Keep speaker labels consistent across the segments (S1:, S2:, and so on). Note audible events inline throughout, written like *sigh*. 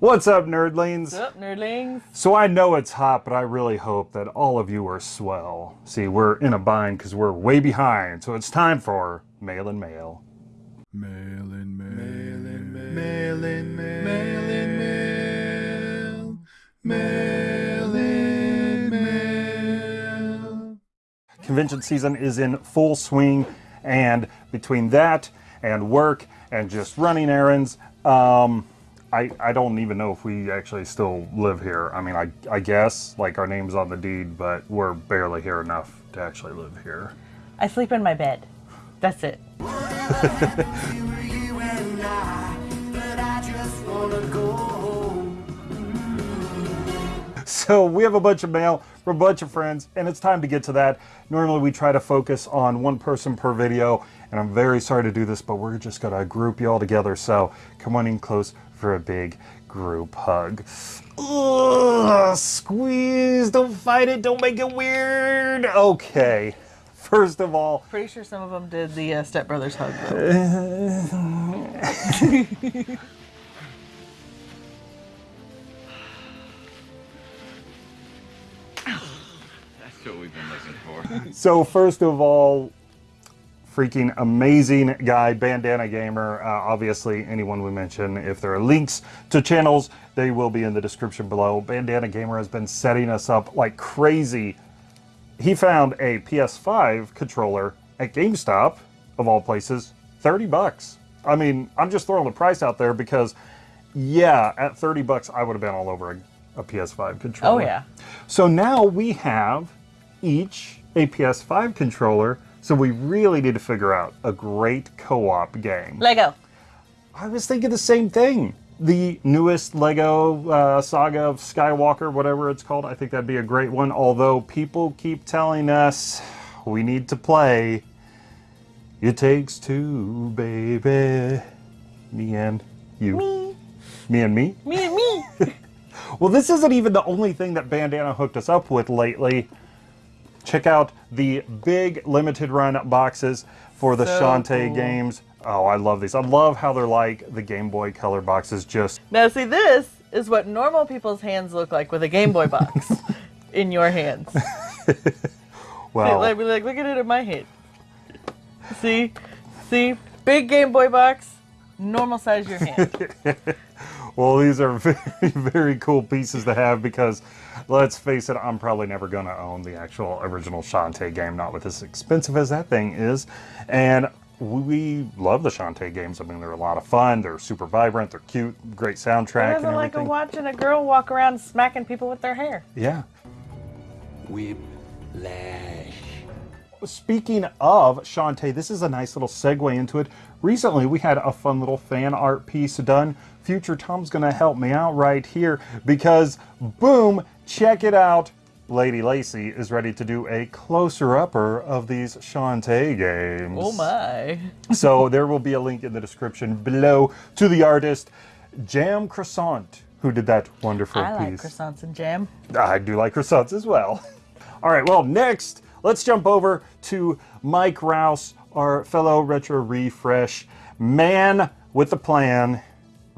S1: What's up, nerdlings?
S2: What's up, nerdlings?
S1: So I know it's hot, but I really hope that all of you are swell. See, we're in a bind because we're way behind, so it's time for Mail and Mail.
S3: Mail in mail. Mail in mail. Mail in mail. Mail in mail. Mail in mail.
S1: Convention season is in full swing, and between that and work and just running errands, um, I, I don't even know if we actually still live here. I mean, I, I guess, like our name's on the deed, but we're barely here enough to actually live here.
S2: I sleep in my bed. That's it. *laughs*
S1: So we have a bunch of mail from a bunch of friends, and it's time to get to that. Normally we try to focus on one person per video, and I'm very sorry to do this, but we're just gonna group you all together. So come on in close for a big group hug. Ugh, squeeze, don't fight it, don't make it weird. Okay, first of all,
S2: Pretty sure some of them did the uh, Step Brothers hug. Though. *laughs*
S4: That's what we've been looking for.
S1: So first of all, freaking amazing guy, Bandana Gamer. Uh, obviously, anyone we mention, if there are links to channels, they will be in the description below. Bandana Gamer has been setting us up like crazy. He found a PS5 controller at GameStop, of all places, 30 bucks. I mean, I'm just throwing the price out there because, yeah, at 30 bucks, I would have been all over a, a PS5 controller.
S2: Oh, yeah.
S1: So now we have each a PS5 controller, so we really need to figure out a great co-op game.
S2: Lego.
S1: I was thinking the same thing. The newest Lego uh, Saga of Skywalker, whatever it's called, I think that'd be a great one. Although people keep telling us we need to play It Takes Two, baby. Me and you.
S2: Me.
S1: Me and me?
S2: Me and me. *laughs*
S1: Well, this isn't even the only thing that Bandana hooked us up with lately. Check out the big limited run boxes for the
S2: So
S1: Shantae
S2: cool.
S1: games. Oh, I love these. I love how they're like the Game Boy Color boxes just
S2: now, see, this is what normal people's hands look like with a Game Boy box *laughs* in your hands. *laughs*
S1: well.
S2: Like, like, look at it in my hand. See? See? Big Game Boy box, normal size your hand. *laughs*
S1: Well, these are *laughs* very, very cool pieces to have because, let's face it, I'm probably never going to own the actual original Shantae game, not with as expensive as that thing is. And we love the Shantae games. I mean, they're a lot of fun. They're super vibrant. They're cute. Great soundtrack and
S2: Nothing like a watching a girl walk around smacking people with their hair.
S1: Yeah.
S3: Whiplash.
S1: Speaking of Shantae, this is a nice little segue into it. Recently, we had a fun little fan art piece done. Future Tom's gonna help me out right here because, boom, check it out. Lady Lacey is ready to do a closer upper of these Shantae games.
S2: Oh my. *laughs*
S1: So there will be a link in the description below to the artist Jam Croissant, who did that wonderful
S2: I like
S1: piece.
S2: croissants and jam.
S1: I do like croissants as well. *laughs* All right, well, next, let's jump over to Mike Rouse, our fellow Retro Refresh man with the plan,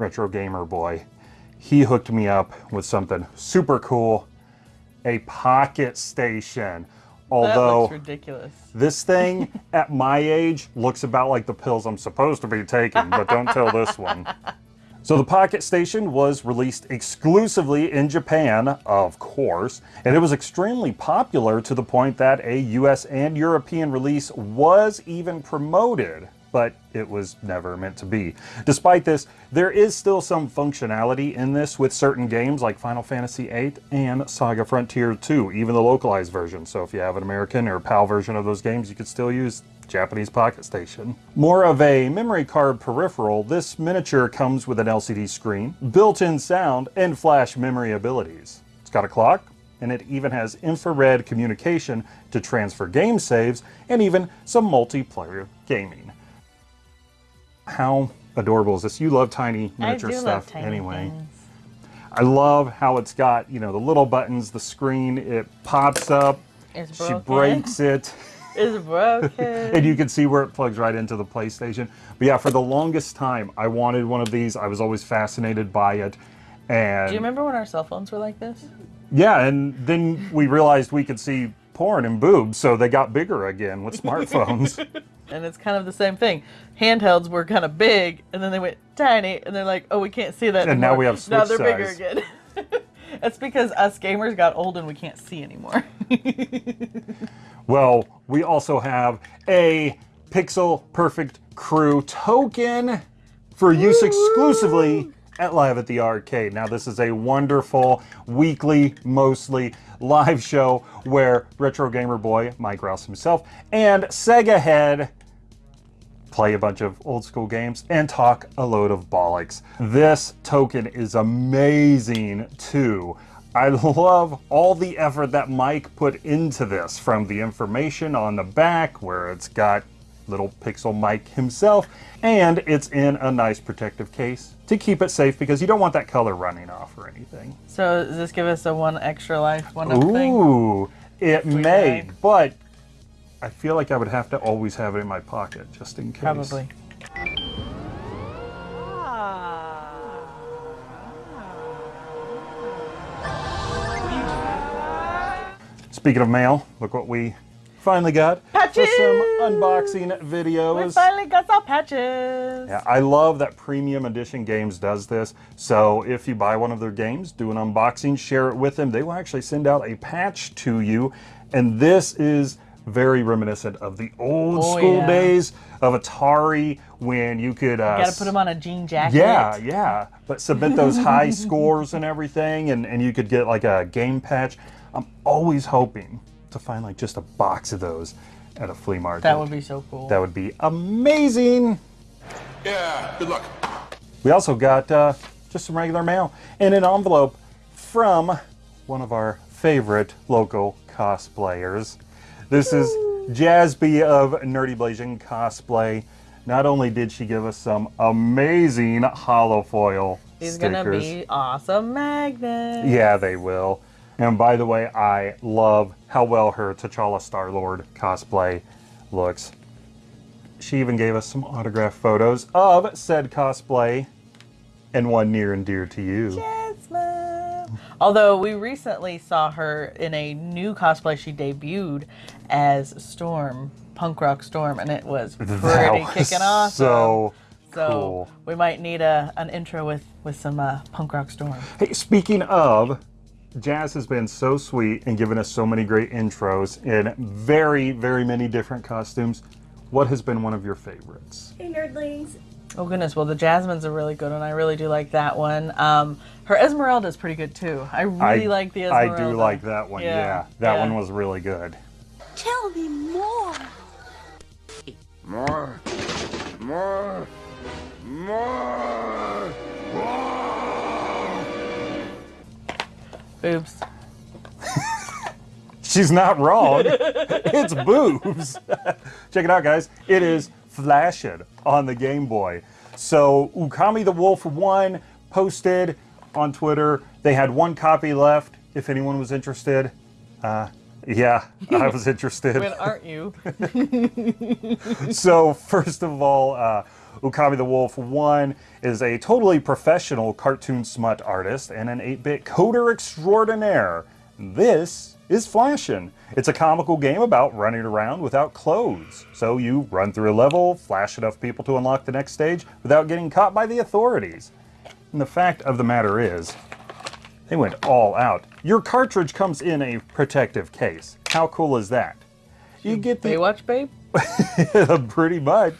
S1: Retro Gamer Boy. He hooked me up with something super cool, a pocket station. Although
S2: ridiculous.
S1: this thing *laughs* at my age looks about like the pills I'm supposed to be taking, but don't tell this one. So the Pocket Station was released exclusively in Japan, of course, and it was extremely popular to the point that a US and European release was even promoted, but it was never meant to be. Despite this, there is still some functionality in this with certain games like Final Fantasy VIII and Saga Frontier 2, even the localized version. So if you have an American or PAL version of those games, you could still use Japanese Pocket Station. More of a memory card peripheral, this miniature comes with an LCD screen, built-in sound, and flash memory abilities. It's got a clock, and it even has infrared communication to transfer game saves, and even some multiplayer gaming. How adorable is this? You love tiny miniature stuff
S2: love tiny
S1: anyway.
S2: things.
S1: I love how it's got, you know, the little buttons, the screen, it pops up,
S2: It's
S1: she breaks it. *laughs*
S2: It's broken.
S1: and you can see where it plugs right into the PlayStation. But yeah, for the longest time, I wanted one of these. I was always fascinated by it. And
S2: Do you remember when our cell phones were like this?
S1: yeah, and then we realized we could see porn and boobs, so they got bigger again with smartphones. *laughs*
S2: And it's kind of the same thing. Handhelds were kind of big, and then they went tiny, and they're like, "Oh, we can't see that."
S1: And now we have Switch Now
S2: they're bigger again. *laughs* That's because us gamers got old and we can't see anymore. *laughs*
S1: Well, we also have a Pixel Perfect Crew token for use exclusively at Live at the Arcade. Now, this is a wonderful weekly, mostly live show where Retro Gamer Boy, Mike Rouse himself, and Sega Head play a bunch of old school games, and talk a load of bollocks. This token is amazing too. I *laughs* love all the effort that Mike put into this from the information on the back where it's got little pixel Mike himself and it's in a nice protective case to keep it safe because you don't want that color running off or anything.
S2: so does this give us a one extra life, one up thing?
S1: Ooh, it may,
S2: bag.
S1: but I feel like I would have to always have it in my pocket just in case.
S2: Probably.
S1: Speaking of mail, look what we finally got for some unboxing videos.
S2: We finally got our patches.
S1: Yeah, I love that Premium Edition Games does this. So if you buy one of their games, do an unboxing, share it with them. They will actually send out a patch to you. And this is very reminiscent of the old
S2: Oh,
S1: school
S2: yeah.
S1: days of Atari when you could. Uh,
S2: Got to put them on a jean jacket.
S1: Yeah, yeah. But submit those high *laughs* scores and everything, and, and you could get like a game patch. I'm always hoping to find like just a box of those at a flea market.
S2: That would be so cool.
S1: That would be amazing.
S3: Yeah, good luck.
S1: We also got uh, just some regular mail and an envelope from one of our favorite local cosplayers. This is Jazby of Nerdy Blazing Cosplay. Not only did she give us some amazing holofoil
S2: These
S1: stickers.
S2: gonna be awesome magnets.
S1: Yeah, they will. And by the way, I love how well her T'Challa Star Lord cosplay looks. She even gave us some autograph photos of said cosplay and one near and dear to you.
S2: Jasmine. Although we recently saw her in a new cosplay, she debuted as Storm, punk rock Storm, and it was *laughs* pretty
S1: That was
S2: kicking off.
S1: So,
S2: So
S1: cool.
S2: we might need a an intro with with some uh, punk rock Storm.
S1: Hey, speaking of, Jazz has been so sweet and given us so many great intros in very, very many different costumes. What has been one of your favorites?
S5: Hey nerdlings.
S2: Oh goodness, well the Jasmine's a really good one. I really do like that one. Um, her Esmeralda's pretty good too. I really like the Esmeralda.
S1: I do like that one, yeah.
S2: Yeah,
S1: That
S2: yeah.
S1: one was really good.
S5: Tell me more.
S3: More. More. More.
S2: Boobs. *laughs*
S1: She's not wrong. *laughs* it's boobs. *laughs* Check it out, guys. It is Flashed on the Game Boy. So Ukami the Wolf 1 posted on Twitter. They had one copy left if anyone was interested. Uh, yeah, I was *laughs* interested.
S2: When aren't you? *laughs* *laughs*
S1: so first of all, uh, Ukami the Wolf 1 is a totally professional cartoon smut artist and an 8-bit coder extraordinaire. This is Flashin'. It's a comical game about running around without clothes. So you run through a level, flash enough people to unlock the next stage without getting caught by the authorities. And the fact of the matter is, they went all out. Your cartridge comes in a protective case. How cool is that? You get the
S2: Baywatch, babe. *laughs*
S1: pretty much.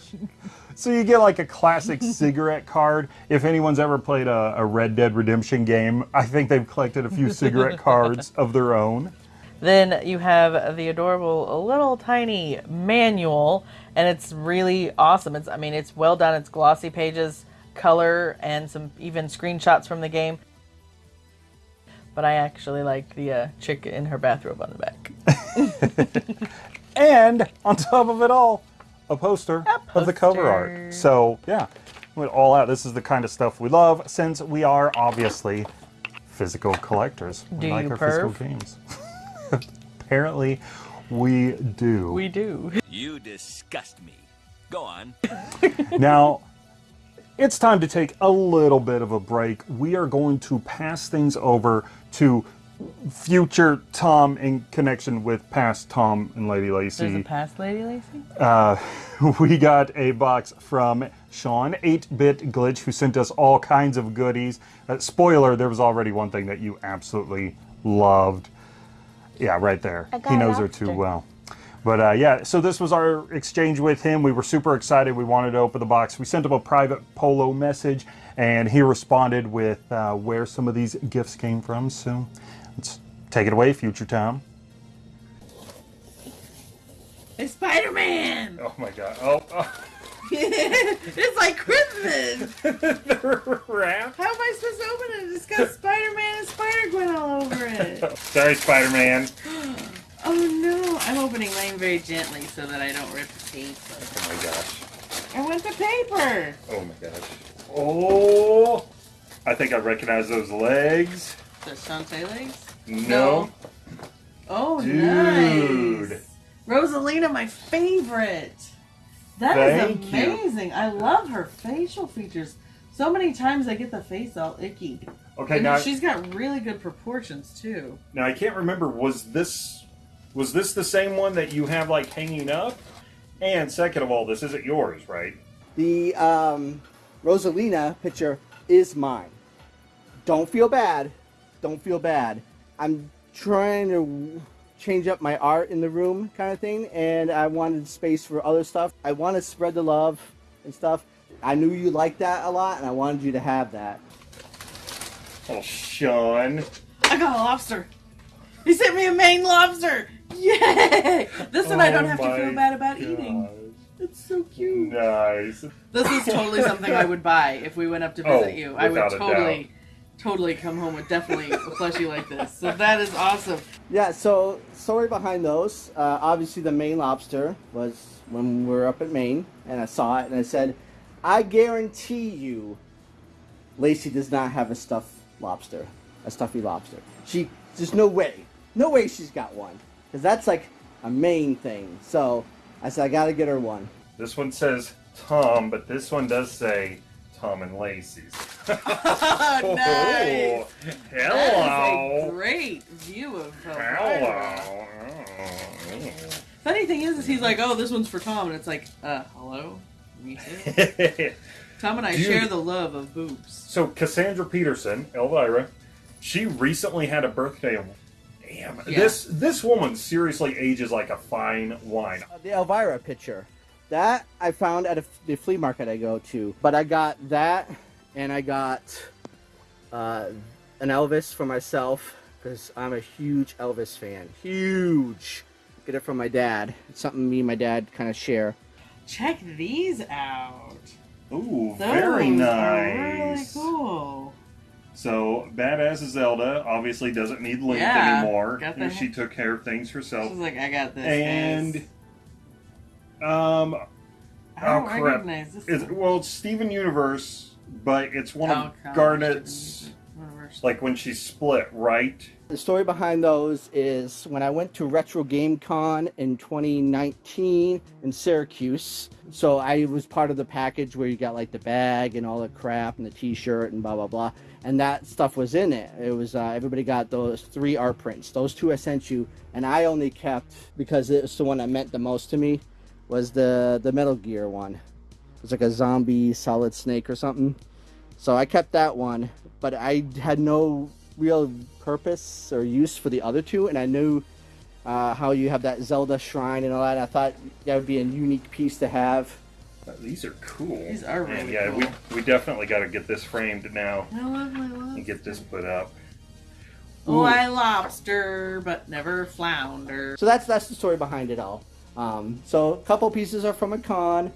S1: So you get like a classic *laughs* cigarette card. If anyone's ever played a, a Red Dead Redemption game, I think they've collected a few cigarette *laughs* cards of their own.
S2: Then you have the adorable little tiny manual, and it's really awesome. It's I mean it's well done. It's glossy pages, color, and some even screenshots from the game. But I actually like the uh, chick in her bathrobe on the back. *laughs*
S1: And on top of it all, a poster, of the cover art. So yeah, went all out. This is the kind of stuff we love since we are obviously physical collectors. We
S2: Do
S1: like our physical games. *laughs* Apparently, we do.
S2: We do.
S6: You disgust me. Go on. *laughs*
S1: Now, it's time to take a little bit of a break. We are going to pass things over to future Tom in connection with past Tom and Lady Lacy.
S2: There's a past Lady Lacy?
S1: Uh, *laughs* we got a box from Sean, 8-Bit Glitch, who sent us all kinds of goodies. Uh, spoiler, there was already one thing that you absolutely loved. Yeah, right there. He knows her too well. But uh, yeah, so this was our exchange with him. We were super excited. We wanted to open the box. We sent him a private polo message, and he responded with uh, where some of these gifts came from. So let's take it away, future Tom.
S2: It's Spider Man!
S1: Oh my god. Oh, oh.
S2: It's like Christmas!
S1: the *laughs* wrap.
S2: How am I supposed to open it? It's got Spider Man and Spider Gwen all over it. *laughs*
S1: Sorry, Spider-Man. *gasps*
S2: Oh no! I'm opening mine very gently so that I don't rip the paper.
S1: Oh my gosh.
S2: I want the paper!
S1: Oh my gosh. Oh! I think I recognize those legs.
S2: The Shantae legs?
S1: No.
S2: Oh,
S1: Dude.
S2: nice! Rosalina, my favorite! That
S1: Thank
S2: is
S1: you.
S2: amazing! I love her facial features. So many times I get the face all icky.
S1: Okay,
S2: and
S1: now,
S2: she's got really good proportions too.
S1: now I can't remember. Was this was this the same one that you have like hanging up? And second of all, this isn't yours, right?
S6: The um, Rosalina picture is mine. Don't feel bad. Don't feel bad. I'm trying to change up my art in the room kind of thing, and I wanted space for other stuff. I want to spread the love and stuff. I knew you liked that a lot, and I wanted you to have that.
S1: Oh, Sean.
S2: I got a lobster. He sent me a Maine lobster. Yay! This one I don't
S1: Oh
S2: have to
S1: oh
S2: feel bad about
S1: gosh.
S2: eating. It's so cute.
S1: Nice.
S2: This is totally something I would buy if we went up to oh, visit
S1: Oh,
S2: you. I would
S1: without a
S2: totally, totally come home with definitely a plushie like this. So that is awesome.
S6: Yeah, so story behind those. Uh, obviously, the Maine lobster was when we were up at Maine, and I saw it, and I said, I guarantee you, Lacey does not have a stuffed lobster, a stuffy lobster. She, there's no way, no way she's got one, because that's like a Maine thing. So I said, I gotta get her one.
S1: This one says Tom, but this one does say Tom and Lacey's. *laughs* *laughs*
S2: Oh, nice. That is a
S1: Hello.
S2: great view of Elvira.
S1: Hello.
S2: Funny thing is, is he's like, oh, this one's for Tom, and it's like, uh, hello, me too. *laughs* Tom and I
S1: Dude.
S2: share the love of boobs.
S1: so Cassandra Peterson, Elvira, she recently had a birthday. Damn,
S2: Yeah.
S1: this this woman seriously ages like a fine wine.
S6: Uh, the Elvira picture. That I found at a, the flea market I go to. But I got that, and I got uh, an Elvis for myself because I'm a huge Elvis fan. Huge. Get it from my dad. It's something me and my dad kind of share.
S2: Check these out.
S1: Ooh,
S2: Those
S1: very
S2: are really
S1: nice.
S2: cool.
S1: So badass Zelda obviously doesn't need Link
S2: Yeah,
S1: anymore.
S2: got the-
S1: and she took care of things herself.
S2: She's
S1: herself.
S2: like, I got this.
S1: And
S2: guys."
S1: Um,
S2: I don't
S1: oh, crap.
S2: recognize this.
S1: it's, well, it's Steven Universe, but it's one
S2: Oh,
S1: of
S2: gosh,
S1: Garnet's like when she split, right?
S6: The story behind those is when I went to Retro Game Con in 2019 in Syracuse. So I was part of the package where you got like the bag and all the crap and the T-shirt and blah blah blah, and that stuff was in it. It was uh, everybody got those three art prints. Those two I sent you, and I only kept because it was the one that meant the most to me was the the Metal Gear one. It was like a zombie Solid Snake or something. So I kept that one, but I had no real purpose or use for the other two, and I knew uh, how you have that Zelda shrine and all that. I thought that would be a unique piece to have.
S1: These are cool.
S2: These are
S1: Man,
S2: really
S1: yeah,
S2: cool.
S1: we we definitely got to get this framed now
S2: I love my lobster.
S1: and get this put up.
S2: Oh, I lobster, but never flounder.
S6: So that's that's the story behind it all. Um, so a couple pieces are from a con.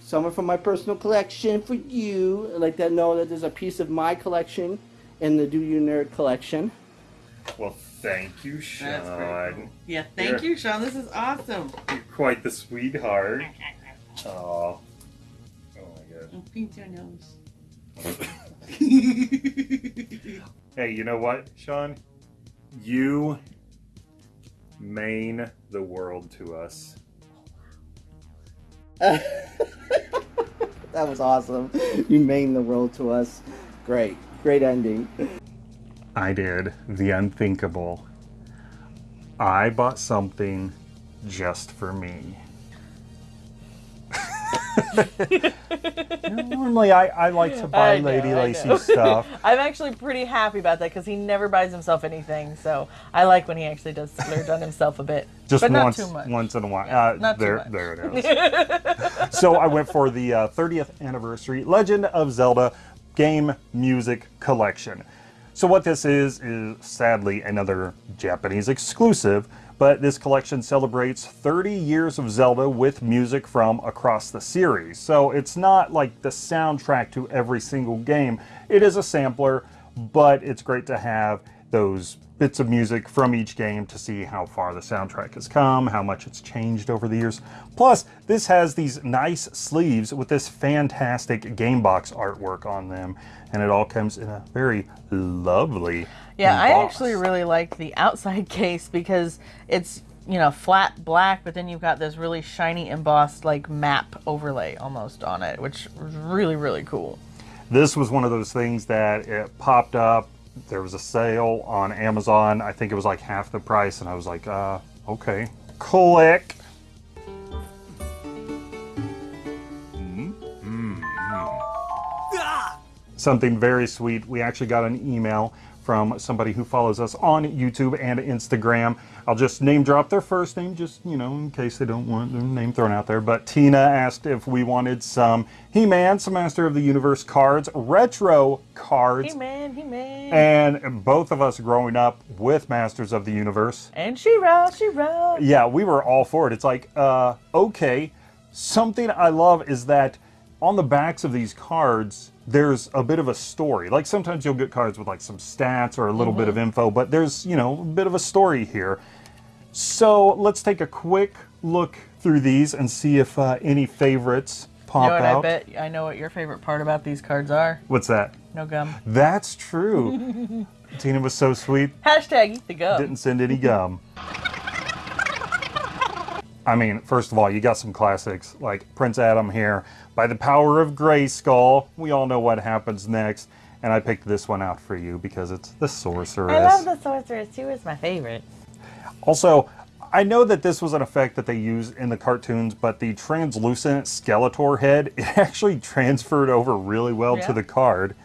S6: Some are from my personal collection for you. I'd like to know that there's a piece of my collection in the Do You Nerd collection.
S1: Well, thank you, Sean.
S2: That's cool. Yeah, thank
S1: You're-
S2: you, Sean. This is awesome.
S1: You're quite the sweetheart. *laughs* Aw. Oh my god.
S2: Pinch your nose. *laughs*
S1: Hey, you know what, Sean? You mean the world to us. *laughs*
S6: that was awesome. You maimed the world to us. Great, great ending.
S1: I did the unthinkable. I bought something just for me. *laughs* Normally, I, I like to buy
S2: know,
S1: Lady Lacy stuff. *laughs*
S2: I'm actually pretty happy about that because he never buys himself anything. So I like when he actually does splurge on himself a bit,
S1: Just
S2: but not
S1: once,
S2: too much.
S1: once in a while.
S2: Yeah,
S1: uh,
S2: not too
S1: there,
S2: much.
S1: there it is. *laughs* so I went for the uh, 30th anniversary Legend of Zelda game music collection. So what this is is sadly another Japanese exclusive, but this collection celebrates 30 years of Zelda with music from across the series. So it's not like the soundtrack to every single game. It is a sampler, but it's great to have those bits of music from each game to see how far the soundtrack has come, how much it's changed over the years. Plus, this has these nice sleeves with this fantastic game box artwork on them, and it all comes in a very lovely
S2: Yeah, I
S1: box.
S2: actually really like the outside *laughs* case because it's you know flat black, but then you've got this really shiny embossed like map overlay almost on it, which was really really cool.
S1: This was one of those things that it popped up. There was a sale on Amazon. I think it was like half the price, and I was like, uh, okay. Click. Something very sweet. We actually got an email from somebody who follows us on YouTube and Instagram. I'll just name drop their first name, just, you know, in case they don't want their name thrown out there. But Tina asked if we wanted some He-Man, some Master of the Universe cards, retro cards.
S2: He man, he man,
S1: And both of us growing up with Masters of the Universe,
S2: and she wrote, she wrote.
S1: yeah, we were all for it. It's like, uh, okay. Something I love is that on the backs of these cards, there's a bit of a story. Like sometimes you'll get cards with like some stats or a little bit of info, but there's, you know, a bit of a story here. So let's take a quick look through these and see if uh, any favorites pop
S2: You know what?
S1: out.
S2: I bet I know what your favorite part about these cards are.
S1: What's that?
S2: No gum.
S1: That's true. *laughs* Tina was so sweet.
S2: Hashtag eat the gum.
S1: didn't send any gum. I mean, first of all, you got some classics like Prince Adam here. By the power of Grayskull, we all know what happens next. And I picked this one out for you because it's the Sorceress.
S2: I love the sorceress too. It's my favorite.
S1: Also, I know that this was an effect that they used in the cartoons, but the translucent Skeletor head, *laughs* it actually transferred over really well
S2: Yeah.
S1: to the card.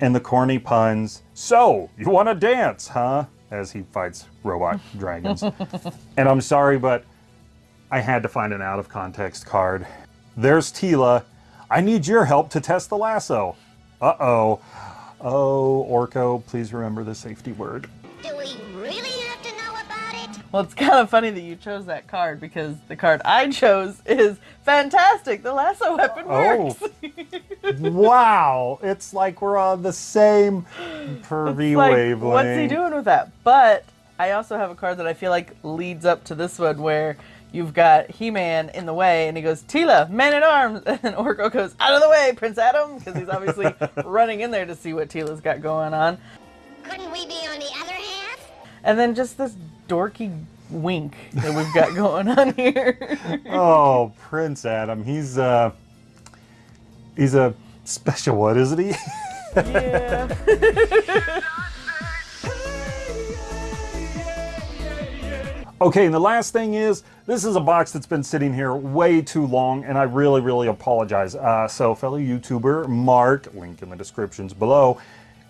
S1: And the corny puns, so, you want to dance, huh? As he fights robot dragons. *laughs* and I'm sorry, but I had to find an out of context card. There's Teela. I need your help to test the lasso. Uh oh. Oh, Orko, please remember the safety word.
S7: Do we really have to know about it?
S2: Well, it's kind of funny that you chose that card because the card I chose is fantastic. The lasso weapon
S1: Oh.
S2: works. *laughs*
S1: wow, it's like we're on the same pervy
S2: like,
S1: wavelength.
S2: what's he doing with that? But I also have a card that I feel like leads up to this one where you've got He-Man in the way and he goes, Teela, man at arms. *laughs* And Orko goes, out of the way, Prince Adam. Because he's obviously *laughs* running in there to see what Teela's got going on.
S7: Couldn't we be on the other half?
S2: And then just this dorky wink that we've got *laughs* going on here.
S1: Oh, Prince Adam, he's uh, he's a special one, isn't he?
S2: yeah.
S1: Okay, and the last thing is, this is a box that's been sitting here way too long, and I really, really apologize. Uh, so, fellow YouTuber Mark, link in the descriptions below,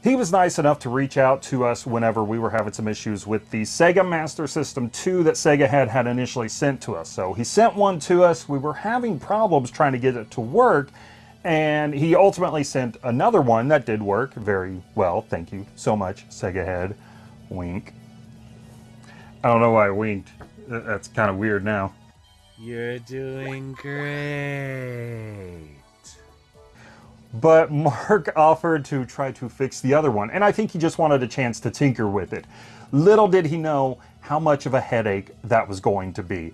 S1: he was nice enough to reach out to us whenever we were having some issues with the Sega Master System 2 that Sega had had initially sent to us. So he sent one to us. We were having problems trying to get it to work, and he ultimately sent another one that did work very well. Thank you so much, Sega Head. Wink. I don't know why I winked. That's kind of weird now.
S8: You're doing great.
S1: But Mark offered to try to fix the other one, and I think he just wanted a chance to tinker with it. Little did he know how much of a headache that was going to be.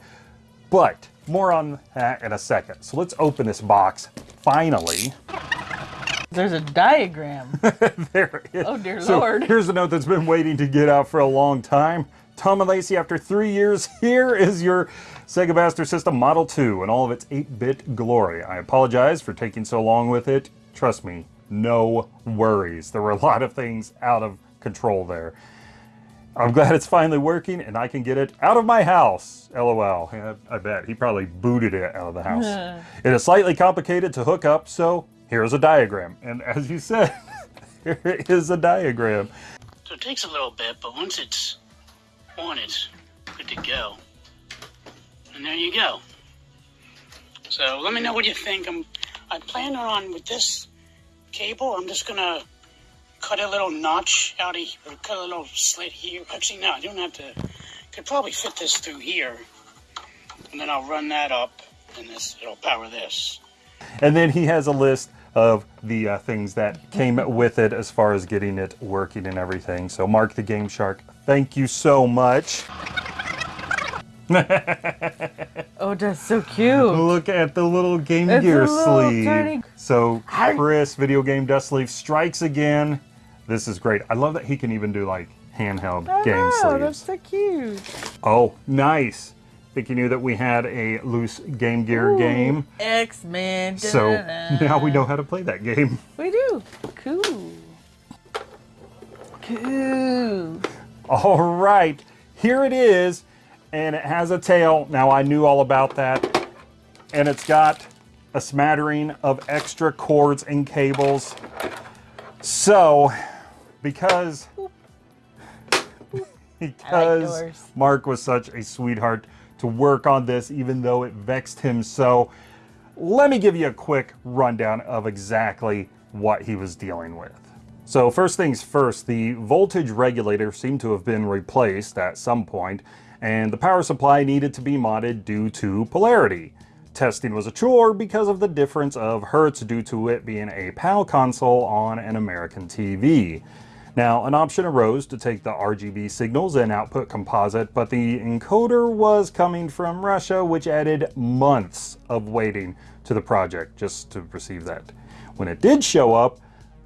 S1: But more on that in a second. So let's open this box. Finally,
S2: There's a diagram. *laughs*
S1: there it is.
S2: Oh, dear
S1: So
S2: Lord.
S1: Here's the note that's been waiting to get out for a long time. Tom and Lacey, after three years, *laughs* here is your Sega Master System Model 2 in all of its 8-bit glory. I apologize for taking so long with it. Trust me, no worries. There were a lot of things out of control there. I'm glad it's finally working and I can get it out of my house. LOL. Yeah, I bet. He probably booted it out of the house. *laughs* it is slightly complicated to hook up, so here's a diagram. And as you said, *laughs* here is a diagram.
S9: So it takes a little bit, but once it's on, it's good to go. And there you go. So let me know what you think. I'm I plan on with this cable. I'm just gonna cut a little notch out of or cut a little slit here. Actually, no, I don't have to. Could probably fit this through here, and then I'll run that up, and this it'll power this.
S1: And then he has a list of the uh, things that came with it as far as getting it working and everything. So Mark the Game Shark, thank you so much. *laughs*
S2: Oh, that's so cute.
S1: Look at the little Game
S2: It's
S1: Gear sleeve.
S2: tiny-
S1: So Chris, Video Game Dust Sleeve, strikes again. This is great. I love that he can even do like handheld
S2: I
S1: game
S2: know, that's so cute.
S1: Oh, nice. Think you knew that we had a loose Game Gear game.
S2: X Men.
S1: So now we know how to play that game.
S2: We do. Cool. Cool.
S1: All right, here it is, and it has a tail. Now I knew all about that, and it's got a smattering of extra cords and cables. So, because *laughs* because
S2: doors.
S1: Mark was such a sweetheart to work on this, even though it vexed him so, let me give you a quick rundown of exactly what he was dealing with. So first things first, the voltage regulator seemed to have been replaced at some point, and the power supply needed to be modded due to polarity. Testing was a chore because of the difference of hertz due to it being a PAL console on an American TV. Now, an option arose to take the RGB signals and output composite, but the encoder was coming from Russia, which added months of waiting to the project just to receive that. When it did show up,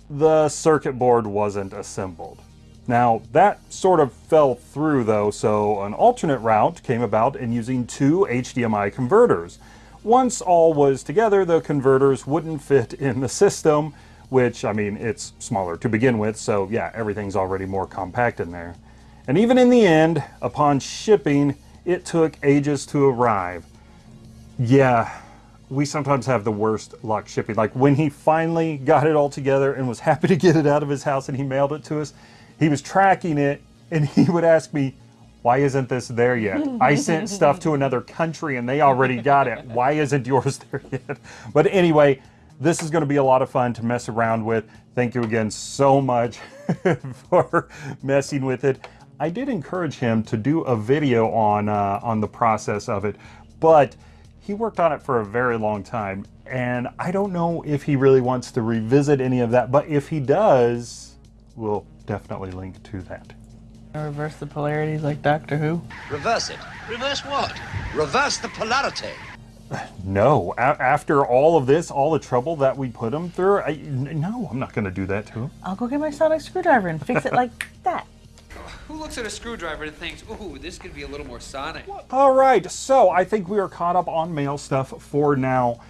S1: the circuit board wasn't assembled. Now, that sort of fell through though, so an alternate route came about in using two HDMI converters. Once all was together, the converters wouldn't fit in the system, which, I mean, it's smaller to begin with, so yeah, everything's already more compact in there. And even in the end, upon shipping, it took ages to arrive. Yeah, we sometimes have the worst luck shipping. Like when he finally got it all together and was happy to get it out of his house and he mailed it to us, he was tracking it and he would ask me, why isn't this there yet? I sent stuff to another country and they already got it. *laughs* Why isn't yours there yet? But anyway, this is going to be a lot of fun to mess around with. Thank you again so much *laughs* for messing with it. I did encourage him to do a video on uh, on the process of it, but he worked on it for a very long time, and I don't know if he really wants to revisit any of that. But if he does, we'll definitely link to that.
S2: Reverse the polarities like Doctor Who.
S10: Reverse it. Reverse what? Reverse the polarity.
S1: No, a- after all of this, all the trouble that we put him through, I, n- no, I'm not going to do that to him.
S2: I'll go get my sonic screwdriver and fix it like *laughs* that.
S11: Who looks at a screwdriver and thinks, ooh, this could be a little more sonic?
S1: All right, so I think we are caught up on mail stuff for now.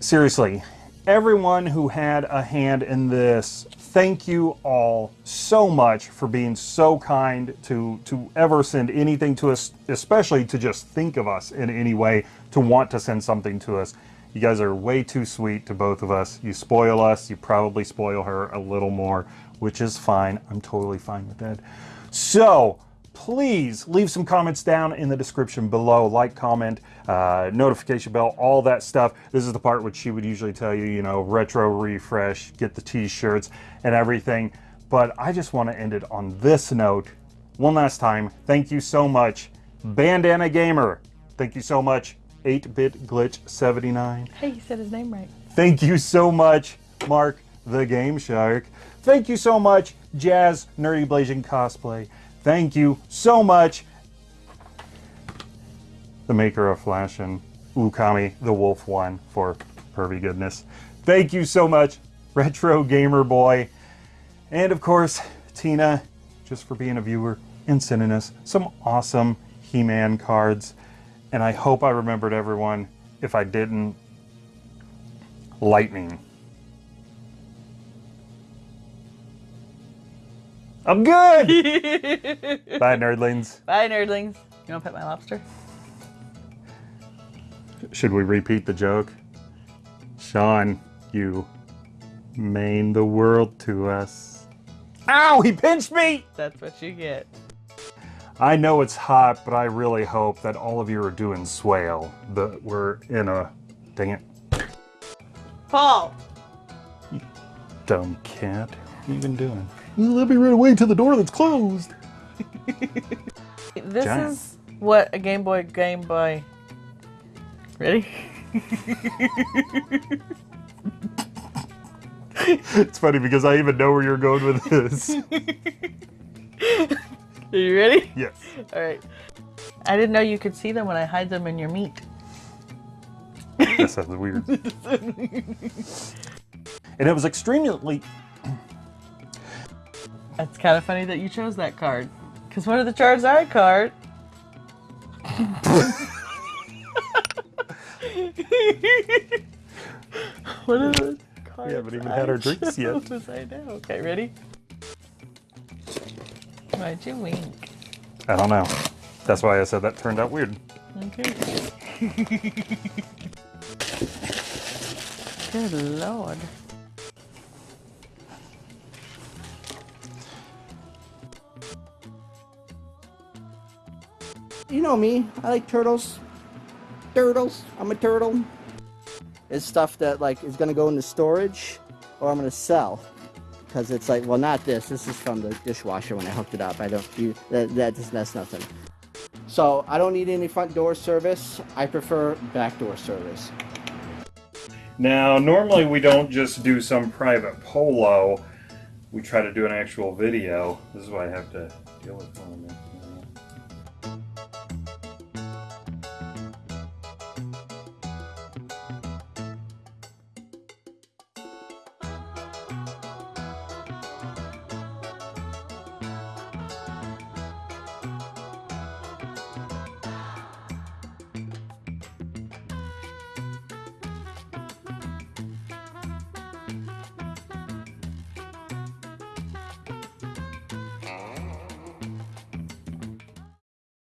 S1: Seriously, everyone who had a hand in this, thank you all so much for being so kind to to ever send anything to us, especially to just think of us in any way, to want to send something to us. You guys are way too sweet to both of us. You spoil us, you probably spoil her a little more, which is fine. I'm totally fine with that. So, please leave some comments down in the description below. Like, comment, uh, notification bell, all that stuff. This is the part which she would usually tell you, you know, retro refresh, get the t-shirts and everything. But I just want to end it on this note. One last time, thank you so much. Bandana Gamer, thank you so much. 8-Bit Glitch 79.
S2: Hey, you said his name right.
S1: Thank you so much, Mark the Game Shark. Thank you so much, Jazz Nerdy Blazing Cosplay. Thank you so much, the maker of Flash and Ukami the Wolf One for pervy goodness. Thank you so much, Retro Gamer Boy. And of course, Tina, just for being a viewer and sending us some awesome He-Man cards. And I hope I remembered everyone. If I didn't, lightning. I'm good! *laughs* Bye, nerdlings.
S2: Bye, nerdlings. You want to pet my lobster?
S1: Should we repeat the joke? Sean, you mean the world to us. Ow, he pinched me!
S2: That's what you get.
S1: I know it's hot, but I really hope that all of you are doing swale. That we're in a. Dang it.
S2: Paul!
S1: Dumb cat. What are you been doing? Let me run away to the door that's closed.
S2: This
S1: Giant.
S2: is what a Game Boy Game Boy. Ready? *laughs*
S1: it's funny because I even know where you're going with this. *laughs*
S2: Are you ready?
S1: yes. *laughs*
S2: All right. I didn't know you could see them when I hide them in your meat.
S1: That sounds weird. *laughs* And it was extremely.
S2: It's kind of funny that you chose that card. Because one of the cards Charizard card. one of the cards.
S1: We haven't even had our *laughs* drinks yet.
S2: I know. Okay, ready? Why'd you wink?
S1: I don't know. That's why I said that turned out weird.
S2: Okay. *laughs* Good lord.
S6: You know me. I like turtles. Turtles. I'm a turtle. It's stuff that like is gonna go into storage, or I'm gonna sell. Because it's like, well, not this. This is from the dishwasher when I hooked it up. I don't. You, that that just that's nothing. So I don't need any front door service. I prefer back door service.
S1: Now, normally we don't just do some private polo. We try to do an actual video. This is why I have to deal with one of them.